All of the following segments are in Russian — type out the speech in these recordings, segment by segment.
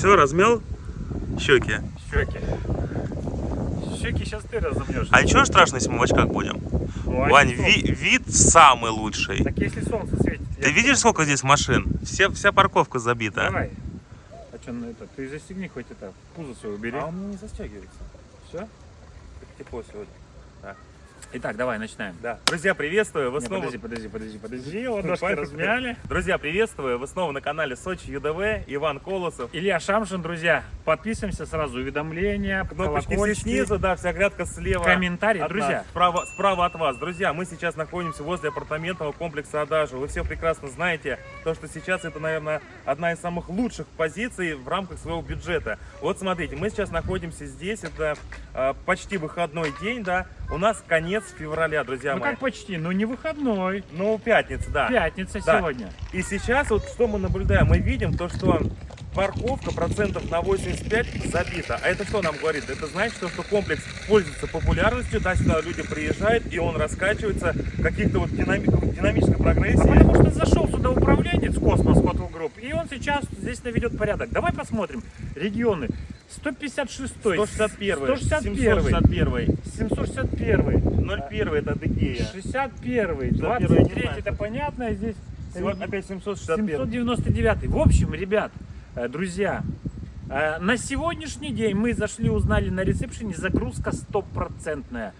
Все, размял щеки. Щеки. Щеки сейчас ты разомнешь. А ничего страшного, если мы в очках будем? Ну, а Вань, ви- вид самый лучший. Так если солнце светит. Ты я- видишь, сколько здесь машин? Все, вся парковка забита. Давай. А что, ну это, ты застегни хоть это, пузо свое убери. А он не застегивается. Все? Тепло сегодня. Итак, давай, начинаем. Да. Друзья, приветствую. Вы Не, снова... подожди, подожди, подожди, подожди. Ладошки размяли. Друзья, приветствую. Вы снова на канале Сочи ЮДВ. Иван Колосов. Илья Шамшин, друзья, подписываемся сразу, уведомления, Кнопочки все снизу, да, вся грядка слева. комментарии. Друзья, нас, справа, справа от вас. Друзья, мы сейчас находимся возле апартаментного комплекса Адажу. Вы все прекрасно знаете, то, что сейчас это, наверное, одна из самых лучших позиций в рамках своего бюджета. Вот смотрите, мы сейчас находимся здесь, это э, почти выходной день, да. У нас конец февраля, друзья ну мои. как почти, ну не выходной, Ну, пятница, да. пятница Да. сегодня. И сейчас вот что мы наблюдаем? Мы видим то, что парковка процентов на 85 забита. А это что нам говорит? Это значит, что, что комплекс пользуется популярностью, да, сюда люди приезжают, и он раскачивается каких-то вот динами- динамической А прогрессии. потому что зашел сюда управленец Космос Hotel Group, и он сейчас здесь наведет порядок. Давай посмотрим. Регионы. 156 161 161 761 761 01 это Адыгея. 61 Да, 23 первый это понятно, здесь опять 761. 799 В общем, ребят, э, друзья, э, на сегодняшний день мы зашли, узнали на ресепшене, загрузка стопроцентная.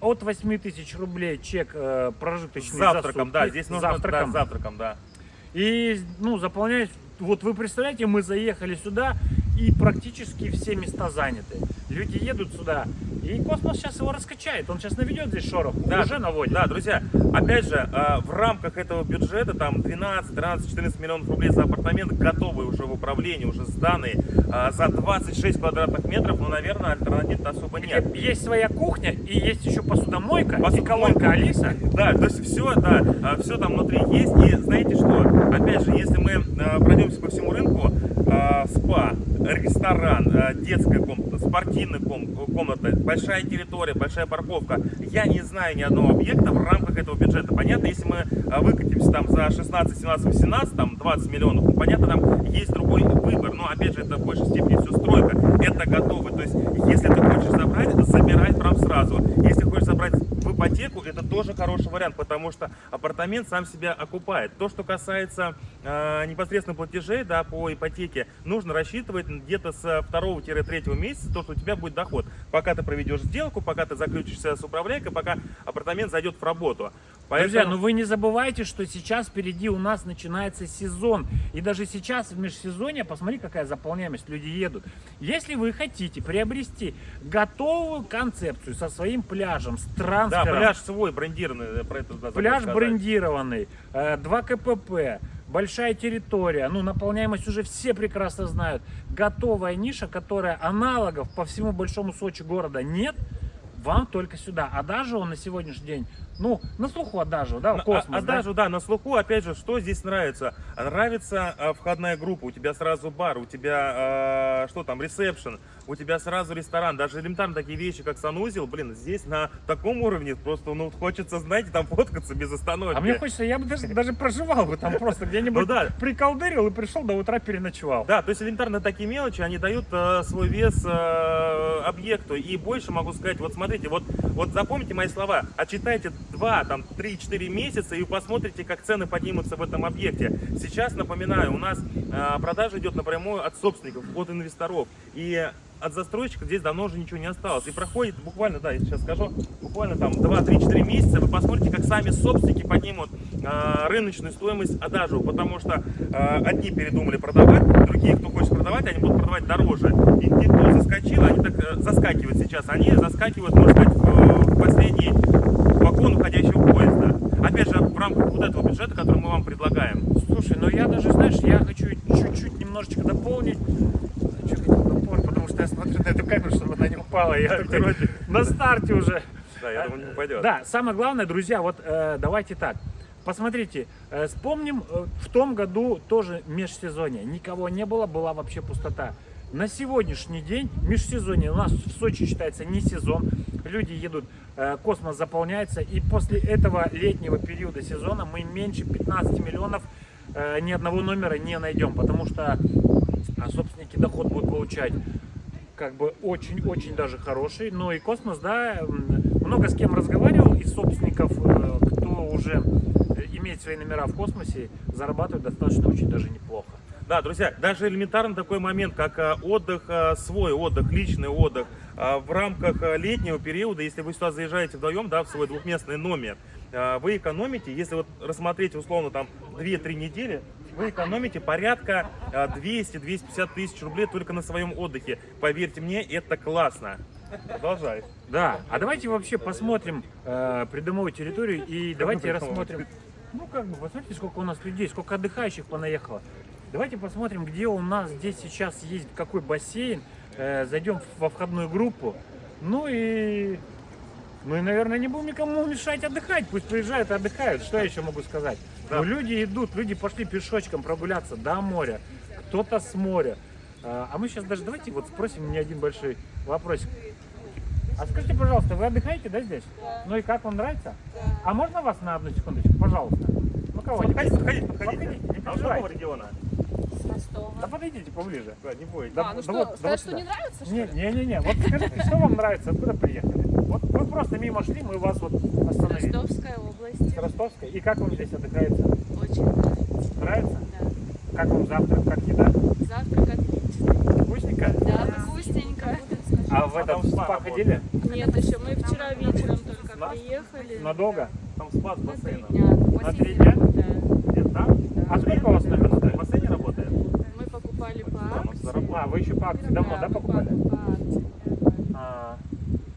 От 8 тысяч рублей чек э, прожиточный завтраком, за да, здесь нужно завтраком. да, завтраком, да. И, ну, заполнять, вот вы представляете, мы заехали сюда, и практически все места заняты. Люди едут сюда, и космос сейчас его раскачает. Он сейчас наведет здесь шорох, Да, уже наводит. Да, друзья, опять же, э, в рамках этого бюджета, там 12, 13, 14 миллионов рублей за апартамент, готовые уже в управлении, уже сданные, э, за 26 квадратных метров, ну, наверное, альтернатив особо Где нет. есть своя кухня, и есть еще посудомойка, и Посудомойка. колонка Алиса. Да, то есть все, да, все там внутри есть. И знаете что, опять же, если мы пройдемся по всему рынку, спа, ресторан, э, детская комната, спортивная ком- комната, большая территория, большая парковка, я не знаю ни одного объекта в рамках этого бюджета. Понятно, если мы э, выкатимся там за 16, 17, 18, там 20 миллионов, ну, понятно, там есть другой выбор, но опять же, это в большей степени все стройка, это готово. То есть, если ты хочешь забрать, забирай прям сразу. Если хочешь забрать в ипотеку, это тоже хороший вариант, потому что апартамент сам себя окупает. То, что касается э, непосредственно платежей да, по ипотеке, нужно рассчитывать где-то с 2-3 месяца, то, что у тебя будет доход. Пока ты проведешь сделку, пока ты заключишься с управляйкой, пока апартамент зайдет в работу. Друзья, Поэтому- ну вы не забывайте, что сейчас впереди у нас начинается сезон. И даже сейчас в межсезонье, посмотри, какая заполняемость, люди едут. Если вы хотите приобрести готовую концепцию со своим пляжем, с Да, пляж свой, брендированный, про это Пляж сказать. брендированный, э, 2 КПП, большая территория, ну, наполняемость уже все прекрасно знают. Готовая ниша, которая аналогов по всему большому Сочи города нет, вам только сюда. А даже он на сегодняшний день, ну, на слуху Адажу, да, На- космос, а, да? Да, на слуху, опять же, что здесь нравится? Нравится а, входная группа, у тебя сразу бар, у тебя, а, что там, ресепшн, у тебя сразу ресторан, даже элементарно такие вещи, как санузел, блин, здесь на таком уровне просто, ну, хочется, знаете, там фоткаться без остановки. А мне хочется, я бы даже, даже проживал бы там просто где-нибудь Ну да. приколдырил и пришел до утра переночевал. Да, то есть элементарно такие мелочи, они дают э, свой вес э, объекту. И больше могу сказать, вот смотрите, вот, вот запомните мои слова, отчитайте 2, там, 3-4 месяца и посмотрите, как цены поднимутся в этом объекте. Сейчас, напоминаю, у нас э, продажа идет напрямую от собственников, от инвесторов. И от застройщика здесь давно уже ничего не осталось. И проходит буквально, да, я сейчас скажу, буквально там 2-3-4 месяца, вы посмотрите, как сами собственники поднимут э, рыночную стоимость адажу, потому что э, одни передумали продавать, другие, кто хочет продавать, они будут продавать дороже. И те, кто заскочил, они так э, заскакивают сейчас. Они заскакивают, можно сказать, в, в последний вагон уходящего поезда. Опять же, в рамках вот этого бюджета, который мы вам предлагаем. Слушай, ну я даже, знаешь, я хочу чуть-чуть немножечко дополнить. Что хотел дополнить, потому что я смотрю на эту камеру, чтобы она не упала. Я на старте уже. Да, я думаю, не упадет. Да, самое главное, друзья, вот э, давайте так. Посмотрите, э, вспомним, э, в том году тоже межсезонье. Никого не было, была вообще пустота. На сегодняшний день межсезонье у нас в Сочи считается не сезон. Люди едут, э, космос заполняется. И после этого летнего периода сезона мы меньше 15 миллионов э, ни одного номера не найдем. Потому что а собственники доход будут получать как бы очень-очень даже хороший. Ну и космос, да, много с кем разговаривал из собственников, э, кто уже имеет свои номера в космосе, зарабатывают достаточно очень даже неплохо. Да, друзья, даже элементарно такой момент, как отдых, свой отдых, личный отдых в рамках а, летнего периода, если вы сюда заезжаете вдвоем, да, в свой двухместный номер, а, вы экономите, если вот рассмотреть условно там 2-3 недели, вы экономите порядка а, 200-250 тысяч рублей только на своем отдыхе. Поверьте мне, это классно. Продолжай. Да, а давайте вообще посмотрим э, придомовую территорию и давайте придомовую? рассмотрим. Ну как бы, посмотрите, сколько у нас людей, сколько отдыхающих понаехало. Давайте посмотрим, где у нас здесь сейчас есть какой бассейн. Э, зайдем во входную группу. Ну и, ну и, наверное, не будем никому мешать отдыхать. Пусть приезжают и отдыхают. Что я еще могу сказать? Да. Ну, люди идут, люди пошли пешочком прогуляться до моря. Кто-то с моря. А а мы сейчас даже давайте вот спросим мне один большой вопросик. А скажите, пожалуйста, вы отдыхаете, да, здесь? Ну и как вам нравится? А можно вас на одну секундочку, пожалуйста? Ну кого-нибудь? Подходите, подходите, Подходите, подходите. не А региона? Ростова. Да подойдите поближе. Да, не бойтесь. Да, а, ну да что, вот- да сказать, вот что сюда. не нравится, что Не, ли? не, не, не. Вот скажите, что вам нравится, откуда приехали? Вот вы просто мимо шли, мы вас вот остановили. Ростовская область. С Ростовской. И как вам здесь отдыхается? Очень нравится. Нравится? Да. Как вам завтрак, как еда? Завтрак отличный. Вкусненько? Да, вкусненько. А в А этот там спа спа работает? ходили? Нет, еще мы вчера вечером только На- приехали. Надолго? Там спа с На три бассейном. дня. На три дня? Да. Где там? А сколько у вас номер В стоит? бассейне работает? Мы покупали Да, мы заработали. А, вы еще по акции давно, да, мы покупали? по- по акции. А,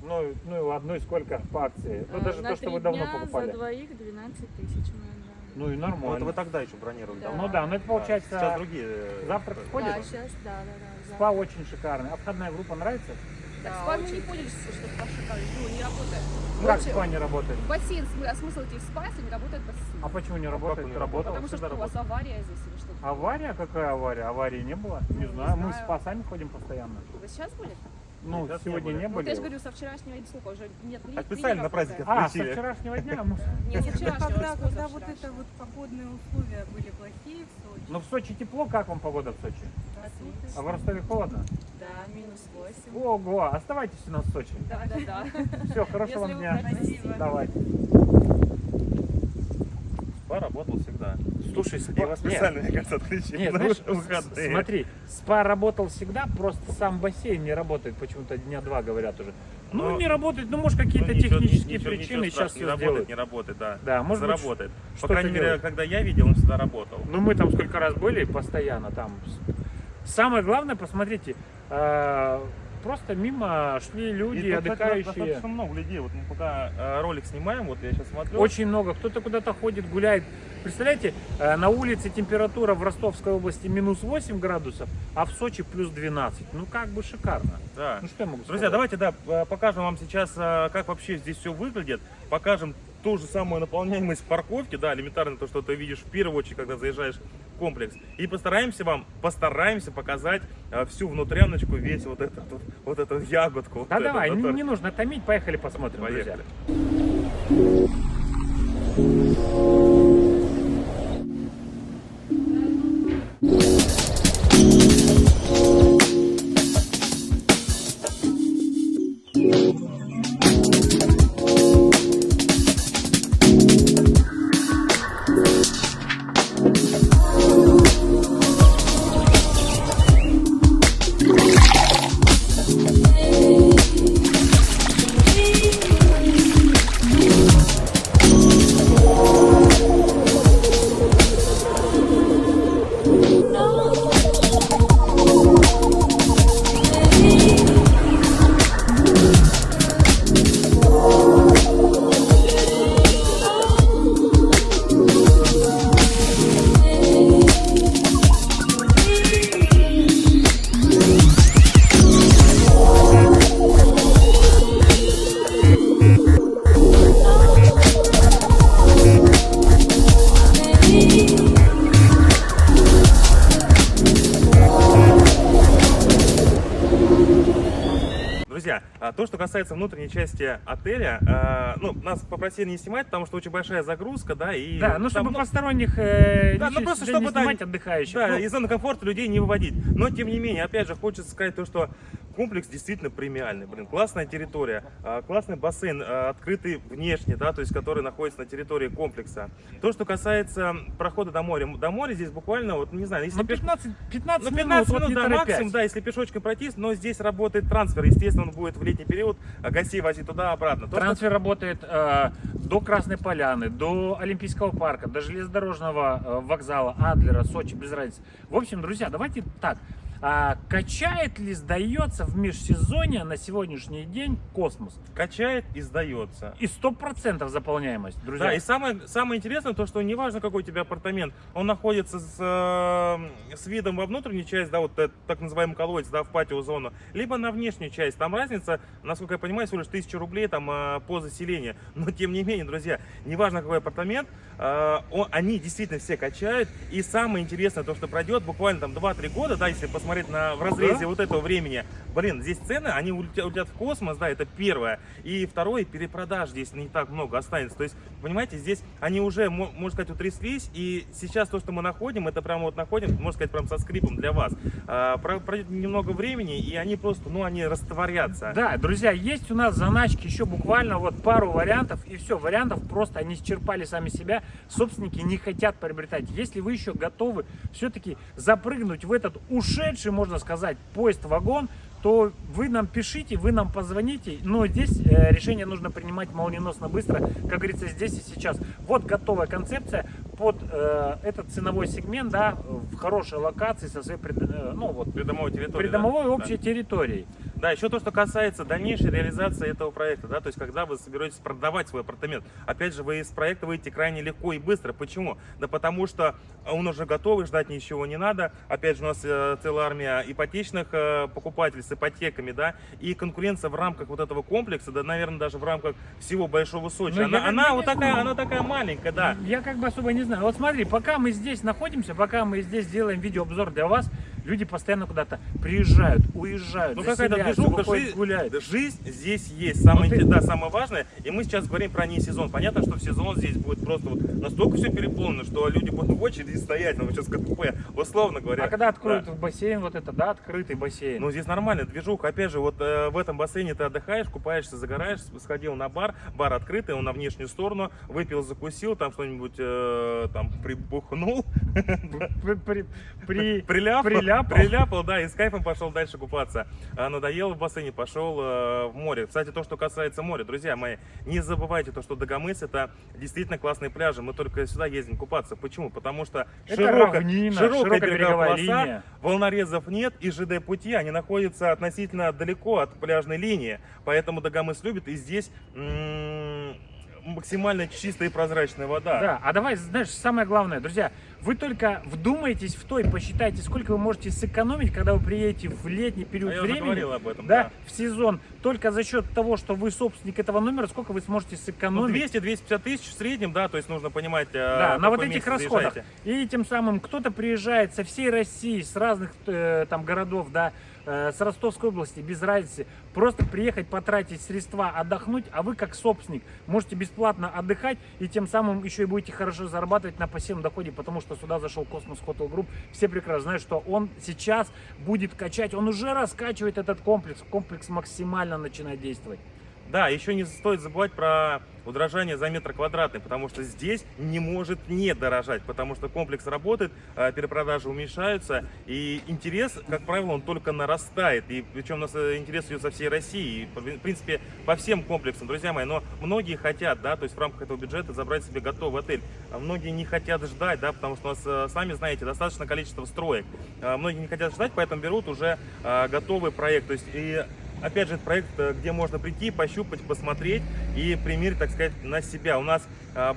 ну, ну и ладно, ну и сколько по акции? Ну А, даже на то, что вы давно дня покупали. за двоих 12 тысяч мы. Ну и Ну, это нормально. вы тогда еще бронировали. Да. давно. Ну да, ну это получается Сейчас другие. э, завтрак э, входит? Да, сейчас, да, да, да. спа очень шикарный. А входная группа нравится? Да, Спа мы очень. не поняли, что что спа шикарный. Ну, не работает. Ну, Как спа не работает? Бассейн, см- а смысл идти в спа, если не работает бассейн? А почему не работает? не Работал. Потому что, что у вас авария здесь или что-то? Авария? Какая авария? Аварии не было? Не Ну, знаю. не Мы в знаю. спа сами ходим постоянно. Вы сейчас были? Ну, Сейчас не сегодня были. не Ну, были. я же говорю, со вчерашнего дня, сколько уже нет ли- А специально на работает? А, со вчерашнего дня мы... Нет, со Это вчерашнего, когда, с когда вот это вот погодные условия были плохие в Сочи. Ну в Сочи тепло, как вам погода в Сочи? Отлично. А в Ростове холодно? Да, минус 8. Ого, оставайтесь у нас в Сочи. Да, да, да. Все, хорошего Если вам дня. Давайте. Спа работал всегда. Слушай, спа... Нет, специально, мне кажется, отключили Нет, на знаешь, выходные. смотри, спа работал всегда, просто сам бассейн не работает, почему-то дня два говорят уже. Ну, Но- не работает, ну, может, Ну, какие-то ничего- технические ничего- причины ничего сейчас не работает, сделают. не работает, да. Да, может быть, Заработает. По что-то крайней мере, когда я видел, он всегда работал. Ну, мы там сколько раз были, постоянно там. Самое главное, посмотрите, э, просто мимо шли люди, И тут, кстати, отдыхающие. достаточно много людей. Вот мы пока э, ролик снимаем, вот я сейчас смотрю. Очень много. Кто-то куда-то ходит, гуляет. Представляете, э, на улице температура в Ростовской области минус 8 градусов, а в Сочи плюс 12. Ну, как бы шикарно. Да. Ну, что я могу Друзья, сказать? давайте, да, покажем вам сейчас, э, как вообще здесь все выглядит. Покажем ту же самую наполняемость парковки, да, элементарно то, что ты видишь в первую очередь, когда заезжаешь в комплекс. И постараемся вам, постараемся показать э, всю внутряночку, весь вот этот вот, вот эту ягодку. вот Да эту, давай, не, которая- не нужно томить, поехали посмотрим. Поехали. друзья, касается внутренней части отеля, а, ну, нас попросили не снимать, потому что очень большая загрузка, да, и... Да, ну там, чтобы посторонних э, Да, ну просто сюда не чтобы, да, снимать отдыхающих. Да, Ну, из зоны комфорта людей не выводить. Но, тем не менее, опять же, хочется сказать то, что комплекс действительно премиальный. Блин, классная территория, а, классный бассейн, а, открытый внешне, да, то есть который находится на территории комплекса. То, что касается прохода до моря. До моря здесь буквально, вот, не знаю, если ну, пеш- 15, 15 ну, минут, 15 вот минут, не да, торопясь. максимум, да, если пешочком пройтись, но здесь работает трансфер. Естественно, он будет в летний период а, гостей возить туда-обратно. То, что- Трансфер работает э, до Красной Поляны, до Олимпийского парка, до железнодорожного вокзала Адлера, Сочи, без разницы. В общем, друзья, давайте так. А, качает ли, сдается в межсезонье на сегодняшний день космос? качает и сдается. И 100% заполняемость, друзья. Да, и самое, самое интересное, то, что неважно, какой у тебя апартамент, он находится с, э, с видом во внутреннюю часть, да, вот этот так называемый колодец, да, в патио зону, либо на внешнюю часть. Там разница, насколько я понимаю, всего лишь 1000 рублей там э, по заселению. Но тем не менее, друзья, неважно, какой апартамент, э, он- они действительно все качают. И самое интересное, то, что пройдет буквально там 2-3 года, да, если посмотреть на, в разрезе вот этого времени, блин, здесь цены, они улетят, улетят в космос, да, это первое. И второе, перепродаж здесь не так много останется. То есть, понимаете, здесь они уже, мо- можно сказать, утряслись, и сейчас то, что мы находим, это прямо вот находим, можно сказать, прям со скрипом для вас. А, про- пройдет немного времени, и они просто, ну, они растворятся. Да, друзья, есть у нас заначки еще буквально вот пару вариантов, и все, вариантов просто они исчерпали сами себя, собственники не хотят приобретать. Если вы еще готовы все-таки запрыгнуть в этот ушедший, можно сказать, поезд-вагон, то вы нам пишите, вы нам позвоните, но здесь э, решение нужно принимать молниеносно быстро, как говорится, здесь и сейчас. Вот готовая концепция под э, этот ценовой сегмент, да, в хорошей локации со своей, пред- э, ну вот, Придомовой территории. придомовой да? общей территорией. Да, еще то, что касается дальнейшей реализации этого проекта, да, то есть когда вы соберетесь продавать свой апартамент, опять же, вы из проекта выйдете крайне легко и быстро. Почему? Да потому что он уже готовый, ждать ничего не надо. Опять же, у нас э, целая армия ипотечных э, покупателей с ипотеками, да, и конкуренция в рамках вот этого комплекса, да, наверное, даже в рамках всего Большого Сочи. Ну, я она, она вот такая, она такая маленькая, да. Я как бы особо не знаю. Вот смотри, пока мы здесь находимся, пока мы здесь делаем видеообзор для вас, люди постоянно куда-то приезжают, уезжают, Ну какая-то движуха, жизнь, гулять. да, жизнь здесь есть, самое, Ну, ты- да, самое важное. И мы сейчас говорим про не сезон. Понятно, что в сезон здесь будет просто вот настолько все переполнено, что люди будут в очереди стоять, ну сейчас КПП, условно говоря. А когда откроют Да. бассейн, вот это, да, открытый бассейн. Ну здесь нормально, движуха. Опять же, вот э, в этом бассейне ты отдыхаешь, купаешься, загораешь, сходил на бар, бар открытый, он на внешнюю сторону, выпил, закусил, там что-нибудь э, там прибухнул, При, при- при- Приляпал, приляпал. приляпал, да, и с кайфом пошел дальше купаться. А, надоело в бассейне, пошел э, в море. Кстати, то, что касается моря, друзья мои, не забывайте то, что Дагомыс это действительно классные пляжи. Мы только сюда ездим купаться. Почему? Потому что Это широко- равнина, широкая широкая береговая полоса, линия. волнорезов нет и ЖД-пути, они находятся относительно далеко от пляжной линии. Поэтому Дагомыс любит, и здесь максимально чистая и прозрачная вода. Да, а давай, знаешь, самое главное, друзья, вы только вдумайтесь в то и посчитайте, сколько вы можете сэкономить, когда вы приедете в летний период А я уже времени. говорил об этом, да, да. в сезон. Только за счет того, что вы собственник этого номера, сколько вы сможете Ну, сэкономить. 200-250 тысяч в среднем, да, то есть нужно понимать, э, Да, на вот этих расходах. заезжаете. И тем самым кто-то приезжает со всей России, с разных э, там городов, да, э, с Ростовской области, без разницы. Просто приехать, потратить средства, отдохнуть, а вы как собственник можете бесплатно отдыхать и тем самым еще и будете хорошо зарабатывать на пассивном доходе, потому что сюда зашел Космос Hotel Group. Все прекрасно знают, что он сейчас будет качать, он уже раскачивает этот комплекс. Комплекс максимально начинает действовать. Да, еще не стоит забывать про удорожание за метр квадратный, потому что здесь не может не дорожать, потому что комплекс работает, э, перепродажи уменьшаются, и интерес, как правило, он только нарастает, и причем у нас э, интерес идет со всей России, и, в принципе, по всем комплексам, друзья мои, но многие хотят, да, то есть в рамках этого бюджета забрать себе готовый отель, а многие не хотят ждать, да, потому что у нас, э, сами знаете, достаточно количество строек, А многие не хотят ждать, поэтому берут уже э, готовый проект, то есть и Опять же, это проект, э, где можно прийти, пощупать, посмотреть и примерить, так сказать, на себя. У нас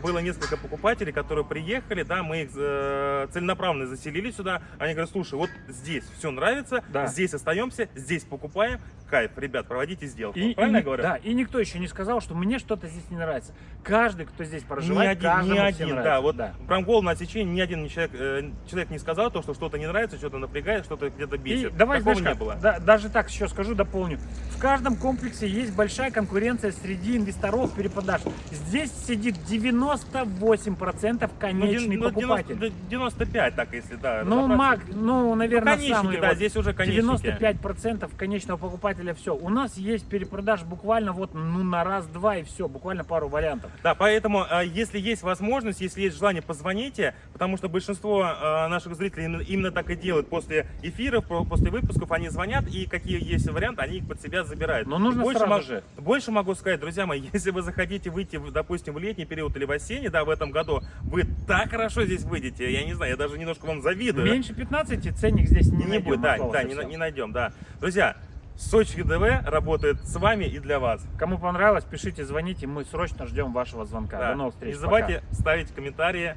было несколько покупателей, которые приехали, да, мы их э, целенаправленно заселили сюда. Они говорят, слушай, вот здесь все нравится, Да. здесь остаемся, здесь покупаем. Кайф, ребят, проводите сделку. И, Правильно и я ни- говорю? Да, и никто еще не сказал, что мне что-то здесь не нравится. Каждый, кто здесь Ни проживает, один, каждому ни один, нравится. да, вот да. прям голову на отсечение ни один человек, э, человек не сказал то, что что-то не нравится, что-то напрягает, что-то где-то И бесит. давай, Такого знаешь не было. да, даже так еще скажу, дополню. В каждом комплексе есть большая конкуренция среди инвесторов перепродаж. Здесь сидит 98% Ну, конечный ну, покупатель. 90 95, так если, да. Ну, маг, ну, наверное, конечники, самые да, вот здесь уже конечники. 95% конечного покупателя все. У нас есть перепродаж буквально вот ну, на раз-два и все, буквально пару вариантов. Да, поэтому, а, если есть возможность, если есть желание, позвоните, потому что большинство а, наших зрителей именно, так и делают после эфиров, по- после выпусков, они звонят, и какие есть варианты, они их под себя забирают. Но нужно больше, сразу же. больше могу сказать, друзья мои, если вы захотите выйти, допустим, в летний период или в осенний, да, в этом году, вы так хорошо здесь выйдете, я не знаю, я даже немножко вам завидую. Меньше 15 ценник здесь не, не, найдем, будет, да, да, не, не найдем, да. Друзья, Сочи ГДВ работает с вами и для вас. Кому понравилось, пишите, звоните, мы срочно ждем вашего звонка. Да. До новых встреч. Не забывайте ставить комментарии,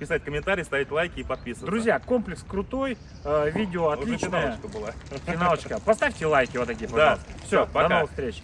писать комментарии, ставить лайки и пока. подписываться. Друзья, комплекс крутой, э, видео Уже отличное. финалочка была. Финалочка. Поставьте лайки вот такие, Да. пожалуйста. Все, Всё, пока. до новых встреч.